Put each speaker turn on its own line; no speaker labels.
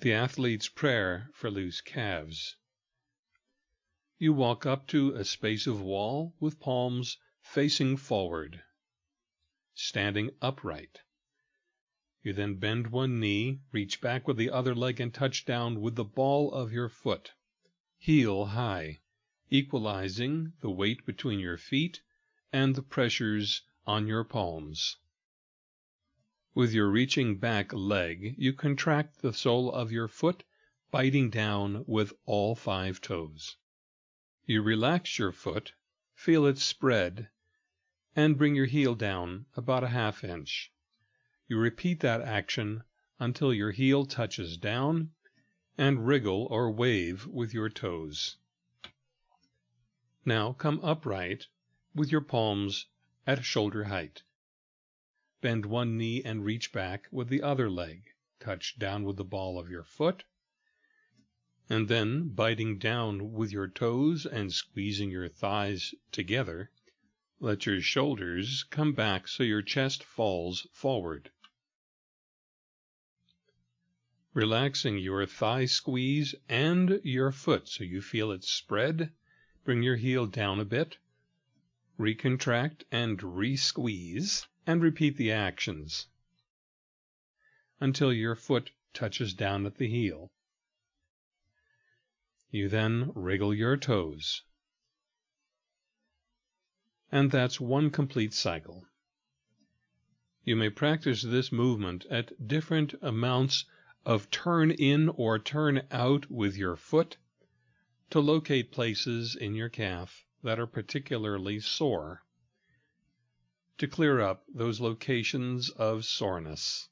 The athlete's prayer for loose calves. You walk up to a space of wall with palms facing forward, standing upright. You then bend one knee, reach back with the other leg, and touch down with the ball of your foot, heel high, equalizing the weight between your feet and the pressures on your palms. With your reaching back leg, you contract the sole of your foot, biting down with all five toes. You relax your foot, feel it spread, and bring your heel down about a half inch. You repeat that action until your heel touches down and wriggle or wave with your toes. Now come upright with your palms at shoulder height. Bend one knee and reach back with the other leg. Touch down with the ball of your foot. And then, biting down with your toes and squeezing your thighs together, let your shoulders come back so your chest falls forward. Relaxing your thigh squeeze and your foot so you feel it spread, bring your heel down a bit, recontract and re-squeeze and repeat the actions until your foot touches down at the heel. You then wriggle your toes. And that's one complete cycle. You may practice this movement at different amounts of turn in or turn out with your foot to locate places in your calf that are particularly sore to clear up those locations of soreness.